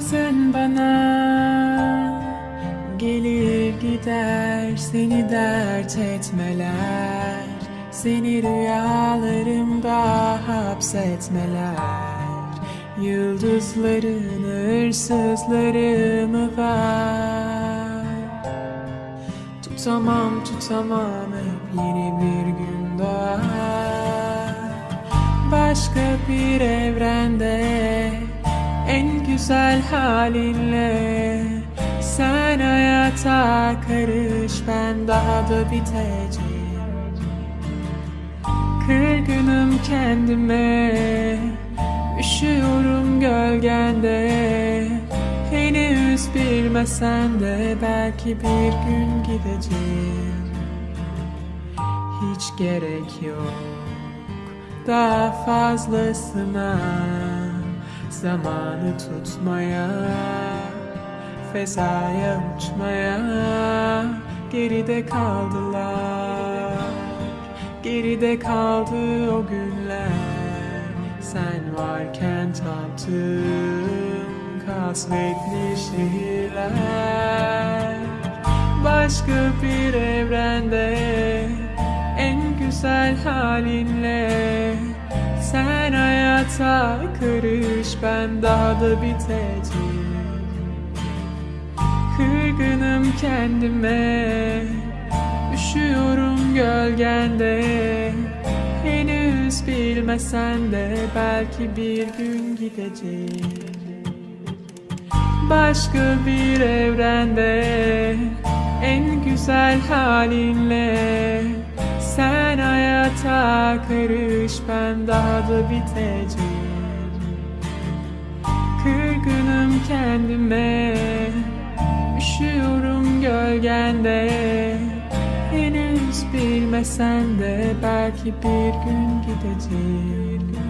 Bazen bana gelir gider seni dert etmeler. Seni rüyalarımda hapsetmeler. Yıldızların hırsızları mı var? Tutamam tutamam hep yeni bir gün doğar Başka bir evrende en güzel halinle. Sen hayata karış ben daha da biteceğim. Kırgınım kendime Üşüyorum gölgende. Henüz bilmesen de belki bir gün gideceğim. Hiç gerek yok daha fazlasına Zamanı tutmaya Fezaya uçmaya. Geride kaldılar Geride kaldı o günler. Sen varken tattığım Kasvetli şehirler. Başka bir evrende En güzel halinle Sen hayata karış Ben daha da biteceğim Kırgınım kendime Üşüyorum gölgende. Henüz bilmesen de Belki bir gün gideceğim Başka bir evrende En güzel halinle. Sen hayata karış Ben daha da biteceğim. Kırgınım kendime Üşüyorum gölgende. Henüz bilmesen de Belki bir gün gideceğim